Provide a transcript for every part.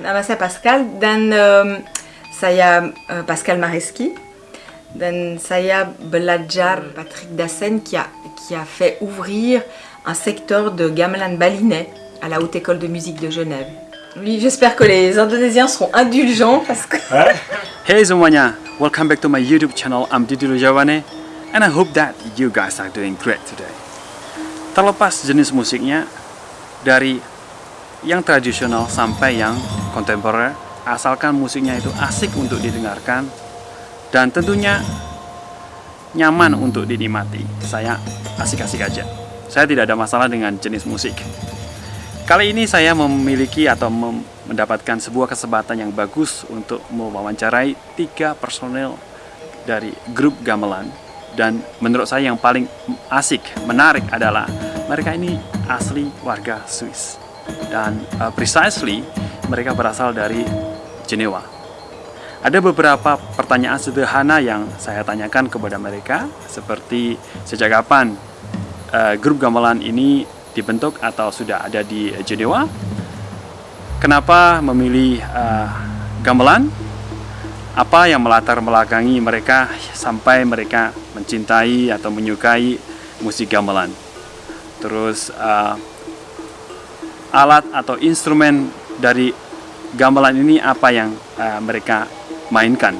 Nama saya Pascal dan um, saya uh, Pascal Mareski dan saya belajar Patrick Dassen qui a, qui a fait ouvrir un secteur de gamelan balinais à la Haute École de Musique de Genève. Oui, j'espère que les Indonésiens seront indulgents parce que... Hey semuanya, welcome back to my YouTube channel. I'm Didi Lujawane and I hope that you guys are doing great today. Terlepas jenis musiknya, dari yang tradisional sampai yang kontemporer, asalkan musiknya itu asik untuk didengarkan dan tentunya nyaman untuk dinikmati. Saya asik-asik aja. Saya tidak ada masalah dengan jenis musik. Kali ini saya memiliki atau mem mendapatkan sebuah kesempatan yang bagus untuk mewawancarai tiga personel dari grup gamelan dan menurut saya yang paling asik, menarik adalah mereka ini asli warga Swiss dan uh, precisely mereka berasal dari Jenewa. Ada beberapa pertanyaan sederhana yang saya tanyakan kepada mereka seperti sejak kapan uh, grup gamelan ini dibentuk atau sudah ada di Jenewa Kenapa memilih uh, gamelan? Apa yang melatar belakangi mereka sampai mereka mencintai atau menyukai musik gamelan? Terus uh, alat atau instrumen dari gamelan ini apa yang uh, mereka mainkan?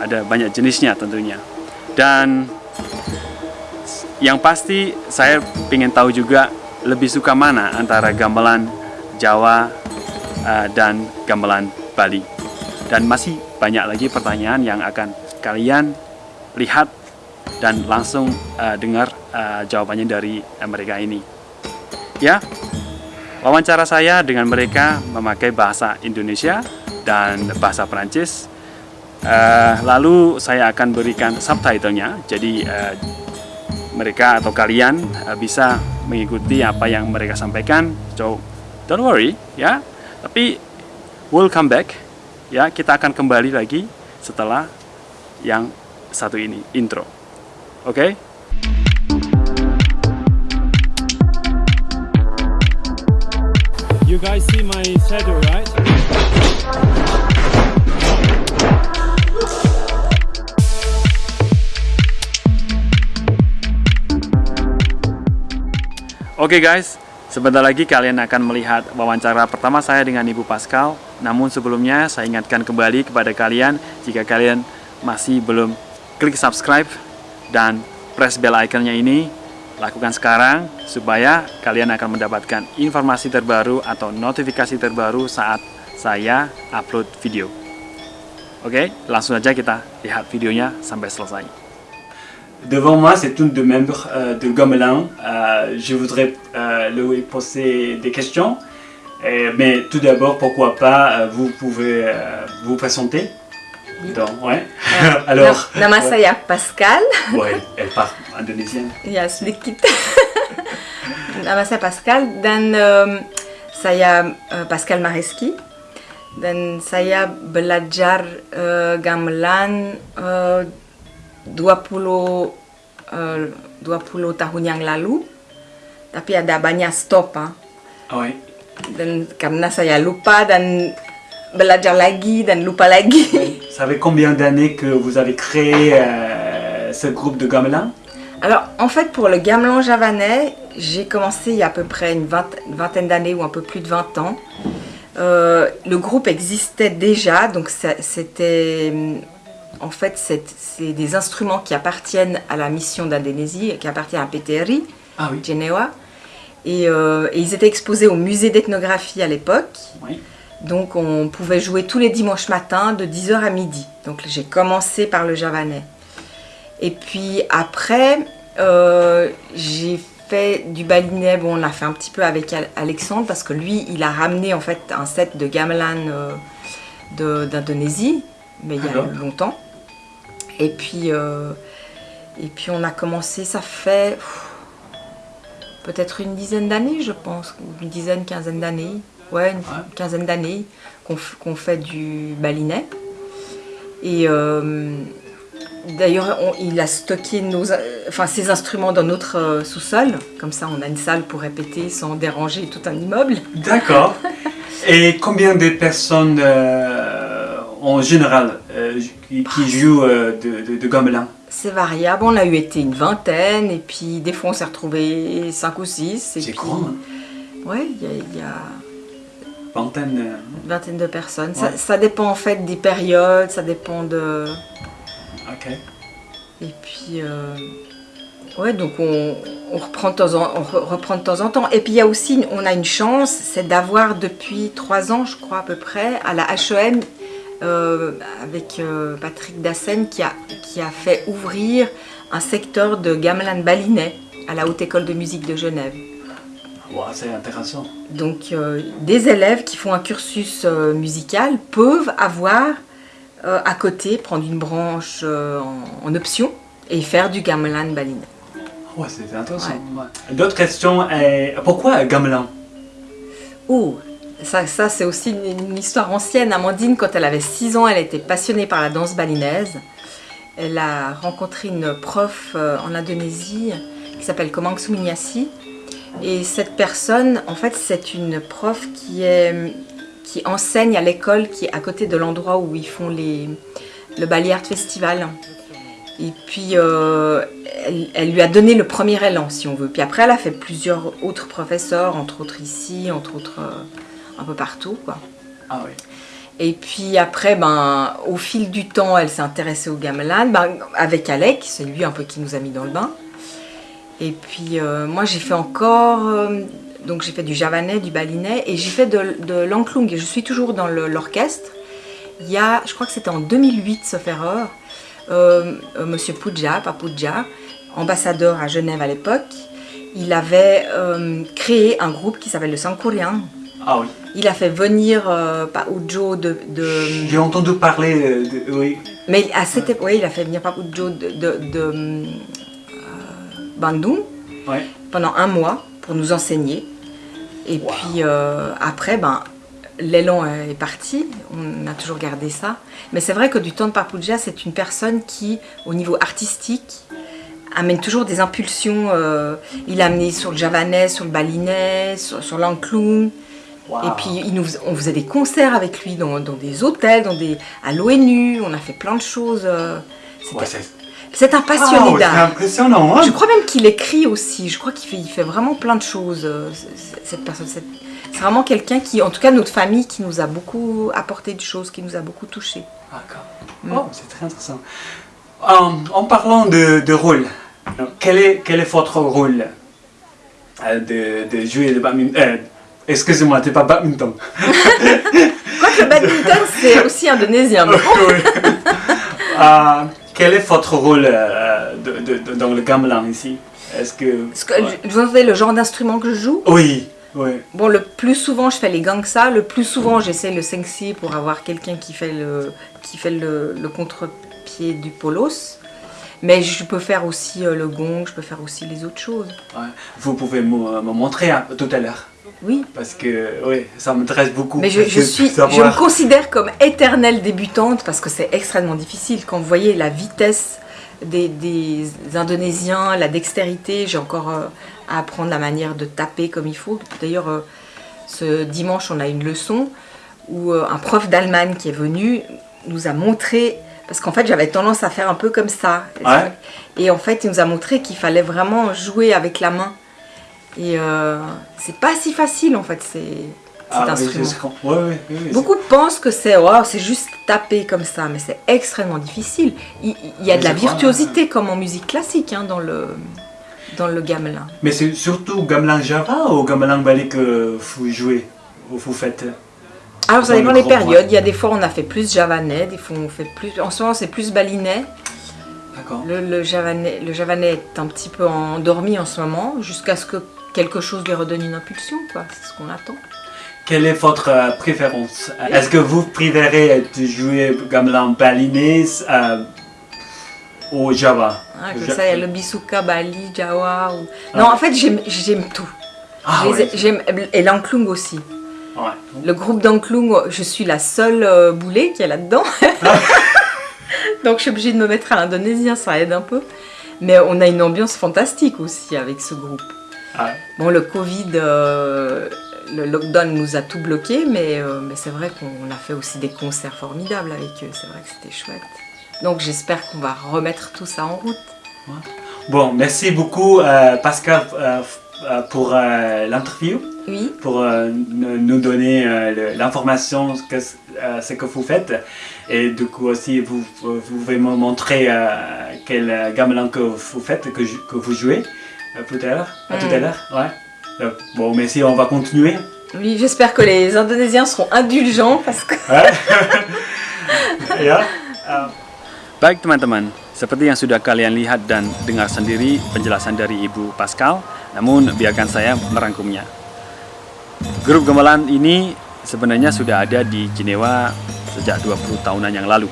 Ada banyak jenisnya tentunya. Dan yang pasti saya ingin tahu juga lebih suka mana antara gamelan Jawa uh, dan gamelan Bali. Dan masih banyak lagi pertanyaan yang akan kalian lihat dan langsung uh, dengar uh, jawabannya dari mereka ini. Ya, wawancara saya dengan mereka memakai bahasa Indonesia dan bahasa Perancis. Uh, lalu saya akan berikan subtitlenya, jadi uh, mereka atau kalian uh, bisa mengikuti apa yang mereka sampaikan. So, don't worry, ya. Tapi we'll come back ya kita akan kembali lagi setelah yang satu ini intro. Oke? Okay? Guys see my shadow, right? Oke okay guys, Sebentar lagi kalian akan melihat wawancara pertama saya dengan Ibu Pascal. Namun sebelumnya saya ingatkan kembali kepada kalian jika kalian masih belum klik subscribe dan press bell iconnya ini, lakukan sekarang supaya kalian akan mendapatkan informasi terbaru atau notifikasi terbaru saat saya upload video. Oke, langsung saja kita lihat videonya sampai selesai. Devant moi, c'est une de membres euh, de Gomelin. Euh, je voudrais euh, lui poser des questions. mais tout d'abord, pourquoi pas, vous pouvez vous présenter Donc, ouais. Alors. Nama saya Pascal. Ouais, elle parle indonésienne. Ya, sedikit. Nama saya Pascal dan um, saya uh, Pascal Mareski dan saya belajar uh, gamelan uh, 20 uh, 20 tahun yang lalu tapi ada banyak stop ah. Oh, dan karena saya lupa dan belajar lagi dan lupa lagi. Ça fait combien d'années que vous avez créé euh, ce groupe de gamelan? Alors en fait pour le gamelan javanais, j'ai commencé il y a à peu près une, vingtaine d'années ou un peu plus de 20 ans. Euh, le groupe existait déjà, donc c'était en fait, c'est des instruments qui appartiennent à la mission d'Indonésie, qui appartiennent à PTRI, ah euh, Et, ils étaient exposés au musée d'ethnographie à l'époque. Donc on pouvait jouer tous les dimanches matins de 10h à midi. Donc j'ai commencé par le javanais. Et puis après, euh, j'ai fait du balinais. Bon, on a fait un petit peu avec Alexandre parce que lui, il a ramené en fait un set de gamelan euh, d'Indonésie, mais il y a longtemps. Et puis, euh, et puis on a commencé, ça fait peut-être une dizaine d'années, je pense, une dizaine, quinzaine d'années, ouais, une quinzaine d'années qu'on fait du balinet. Et d'ailleurs, il a stocké nos, enfin, ses instruments dans notre euh, sous-sol, comme ça on a une salle pour répéter sans déranger tout un immeuble. D'accord. Et combien de personnes euh, en général euh, qui, qui, jouent euh, de, de, de gamelan? C'est variable, on a eu été une vingtaine et puis des fois on s'est retrouvé cinq ou six. C'est grand hein Ouais, il y a... Y a... Vingtaine, euh, Une vingtaine de personnes. Ouais. Ça, ça dépend en fait des périodes, ça dépend de... Ok. Et puis, euh, ouais, donc on, on reprend de temps en, on re- reprend de temps en temps. Et puis il y a aussi, on a une chance, c'est d'avoir depuis trois ans, je crois à peu près, à la HEM, euh, avec euh, Patrick Dassen, qui a, qui a fait ouvrir un secteur de gamelan balinais à la Haute École de musique de Genève. Wow, c'est intéressant. Donc des élèves qui font un cursus musical peuvent avoir euh, à côté, prendre une branche euh, en, en option et faire du gamelan balinais. Ouais, c'est intéressant. ouais. D'autres questions euh, Pourquoi gamelan? Oh, ça, ça c'est aussi une, une histoire ancienne. Amandine, quand elle avait 6 ans, elle était passionnée par la danse balinaise. Elle a rencontré une prof en Indonésie qui s'appelle Komang Suminyasi. Et cette personne, en fait, c'est une prof qui, est, qui enseigne à l'école qui est à côté de l'endroit où ils font les, le Bali Art Festival. Et puis, euh, elle, elle lui a donné le premier élan, si on veut. Puis après, elle a fait plusieurs autres professeurs, entre autres ici, entre autres euh, un peu partout, quoi. Ah oui. Et puis après, ben, au fil du temps, elle s'est intéressée au gamelan, ben, avec Alec, c'est lui un peu qui nous a mis dans le bain. Et puis euh, moi, j'ai fait encore, donc j'ai fait du javanais, du balinais, et j'ai fait de, de l'anklung. Et je suis toujours dans l'orchestre. Il y a, je crois que c'était en 2008, sauf erreur, euh, euh, Monsieur Puja, Papuja, ambassadeur à Genève à l'époque, il avait euh, créé un groupe qui s'appelle le Sankurian. Ah oui. Il a fait venir euh, Paujo de, de- J'ai entendu parler de. Oui. mais à cette époque, oui, il a fait venir Paujo de, de, de, euh, Bandung Ouais. pendant un mois pour nous enseigner. Et Wow. puis euh, après, ben, l'élan est parti, on a toujours gardé ça. Mais c'est vrai que du temps de Papuja, c'est une personne qui, au niveau artistique, amène toujours des impulsions. euh, il a amené sur le javanais, sur le balinais, sur, sur. Wow. Et puis il nous, fais- on faisait des concerts avec lui dans, dans des hôtels, dans des, à l'ONU, on a fait plein de choses. euh, c'est un passionné Wow, c'est d'art. impressionnant. hein. Je crois même qu'il écrit aussi. Je crois qu'il fait, il fait vraiment plein de choses, euh, cette personne. C'est vraiment quelqu'un qui, en tout cas notre famille, qui nous a beaucoup apporté de choses, qui nous a beaucoup touchés. D'accord. Mm. Oh, c'est très intéressant. En, en parlant de, de rôle, quel est, quel est votre rôle euh, de, de jouer le badminton euh, Excusez-moi, c'est pas badminton. Quoique le badminton, c'est aussi indonésien. Euh, quel est votre rôle euh, de- de- de- dans le gamelan ici? Est-ce que... Vous savez le genre d'instrument que je joue? Oui, oui. Bon, le plus souvent, je fais les gangsa. Le plus souvent, j'essaie le sengsi pour avoir quelqu'un qui fait le, qui fait le, le contre-pied du polos. Mais je peux faire aussi euh, le gong, je peux faire aussi les autres choses. Ouais. Vous pouvez me, me montrer hein, tout à l'heure Oui. parce que oui, ça m'intéresse beaucoup. Mais je, suis, je me considère comme éternelle débutante parce que c'est extrêmement difficile. Quand vous voyez la vitesse des, des Indonésiens, la dextérité, j'ai encore euh, à apprendre la manière de taper comme il faut. D'ailleurs, euh, ce dimanche, on a une leçon où euh, un prof d'Allemagne qui est venu nous a montré, parce qu'en fait j'avais tendance à faire un peu comme ça. Ouais. Et en fait, il nous a montré qu'il fallait vraiment jouer avec la main. Et euh, c'est pas si facile en fait, c'est cet Ah, instrument. Ouais, ouais, Beaucoup pensent que c'est wow, c'est juste taper comme ça, mais c'est extrêmement difficile. Il, il y a Mais de la c'est virtuosité comme en musique classique hein, dans le dans le gamelan. Mais c'est surtout gamelan Java ou gamelan Bali que vous jouez ou vous faites Alors ça dépend des périodes. Il y a des fois on a fait plus javanais, des fois on fait plus. En ce moment c'est plus balinais. D'accord. Le, le javanais, le javanais est un petit peu endormi en ce moment, jusqu'à ce que quelque chose lui redonne une impulsion, quoi. C'est ce qu'on attend. Quelle est votre euh, préférence? Est-ce que vous préférez de jouer gamelan balinais euh, ou Java? Hein, comme ça, il y a le bisuka, Bali, Jawa. Ou... Ah. Non, en fait j'aime tout. Ah ouais. j'aime- et l'anklung aussi. Ouais. Le groupe d'Anklung, je suis la seule euh, boulet qui est là-dedans. Donc je suis obligée de me mettre à l'indonésien, ça aide un peu. Mais on a une ambiance fantastique aussi avec ce groupe. Ah, Bon, le Covid, euh, le lockdown nous a tout bloqué, mais, euh, mais c'est vrai qu'on a fait aussi des concerts formidables avec eux. C'est vrai que c'était chouette. Donc j'espère qu'on va remettre tout ça en route. Bon, merci beaucoup euh, Pascal pour l'interview. Oui. Pour nous donner l'information ce que vous faites. Et du coup aussi, vous, vous pouvez me montrer quel gamelan que vous faites, que, que vous jouez tout à l'heure. Tout à mm. l'heure, ouais. Bon, merci, on va continuer. Oui, j'espère que les Indonésiens seront indulgents parce que... yeah. Baik teman-teman, seperti yang sudah kalian lihat dan dengar sendiri penjelasan dari Ibu Pascal, namun biarkan saya merangkumnya. Grup gamelan ini sebenarnya sudah ada di Jenewa sejak 20 tahunan yang lalu.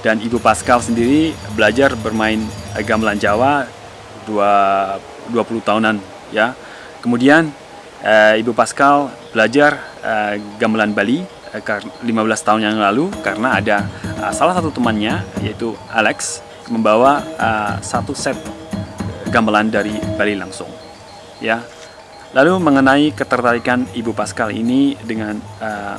Dan Ibu Pascal sendiri belajar bermain gamelan Jawa 20 tahunan ya. Kemudian eh, Ibu Pascal belajar eh, gamelan Bali 15 eh, tahun yang lalu karena ada uh, salah satu temannya yaitu Alex membawa uh, satu set gamelan dari Bali langsung ya lalu mengenai ketertarikan Ibu Pascal ini dengan uh,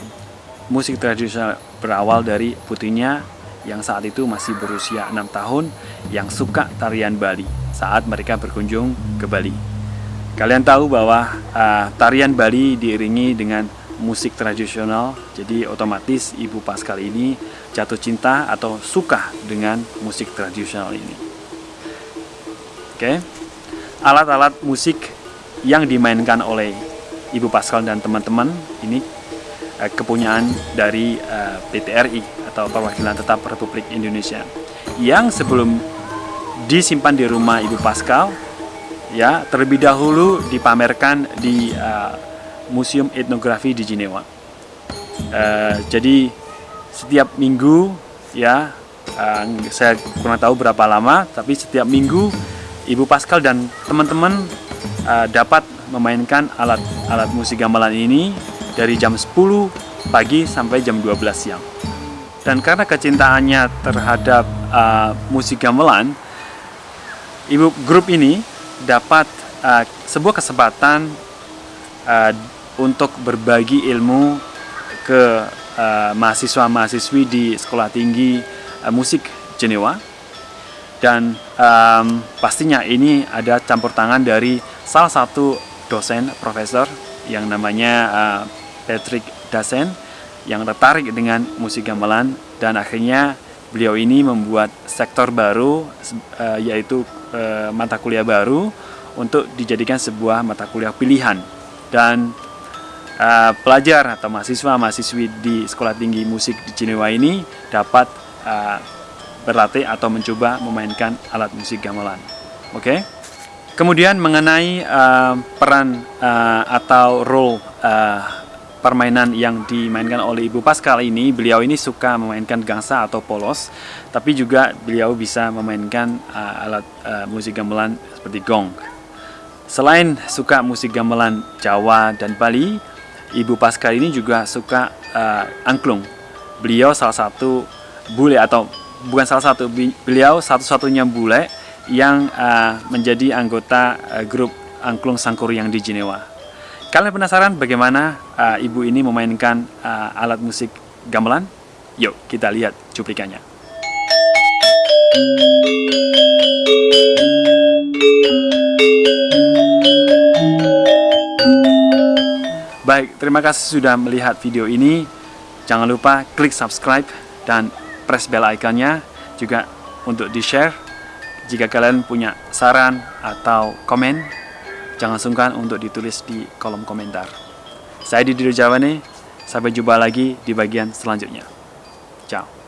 musik tradisional berawal dari putrinya yang saat itu masih berusia 6 tahun yang suka tarian Bali saat mereka berkunjung ke Bali. Kalian tahu bahwa uh, tarian Bali diiringi dengan musik tradisional jadi otomatis Ibu Pascal ini jatuh cinta atau suka dengan musik tradisional ini. Oke? Alat-alat musik yang dimainkan oleh Ibu Pascal dan teman-teman ini eh, kepunyaan dari eh, PTRI atau Perwakilan Tetap Republik Indonesia. Yang sebelum disimpan di rumah Ibu Pascal ya terlebih dahulu dipamerkan di uh, Museum Etnografi di Jenewa. Uh, jadi setiap minggu ya uh, saya kurang tahu berapa lama, tapi setiap minggu Ibu Pascal dan teman-teman uh, dapat memainkan alat-alat musik gamelan ini dari jam 10 pagi sampai jam 12 siang. Dan karena kecintaannya terhadap uh, musik gamelan, ibu grup ini dapat uh, sebuah kesempatan uh, untuk berbagi ilmu ke uh, mahasiswa-mahasiswi di Sekolah Tinggi uh, Musik Jenewa. Dan um, pastinya ini ada campur tangan dari salah satu dosen profesor yang namanya uh, Patrick Dasen yang tertarik dengan musik gamelan. Dan akhirnya beliau ini membuat sektor baru yaitu uh, mata kuliah baru untuk dijadikan sebuah mata kuliah pilihan dan uh, pelajar atau mahasiswa-mahasiswi di Sekolah Tinggi Musik di Jenewa ini dapat uh, berlatih atau mencoba memainkan alat musik gamelan. Oke. Okay? Kemudian mengenai uh, peran uh, atau role uh, permainan yang dimainkan oleh Ibu Pascal ini, beliau ini suka memainkan gangsa atau polos, tapi juga beliau bisa memainkan uh, alat uh, musik gamelan seperti gong. Selain suka musik gamelan Jawa dan Bali, Ibu Pascal ini juga suka uh, angklung. Beliau salah satu bule atau bukan salah satu, beliau satu-satunya bule yang uh, menjadi anggota uh, grup angklung yang di Jenewa. Kalian penasaran bagaimana uh, ibu ini memainkan uh, alat musik gamelan? Yuk kita lihat cuplikannya. Baik, terima kasih sudah melihat video ini. Jangan lupa klik subscribe dan press bell iconnya juga untuk di-share. Jika kalian punya saran atau komen, jangan sungkan untuk ditulis di kolom komentar. Saya Didi Jawane, sampai jumpa lagi di bagian selanjutnya. Ciao.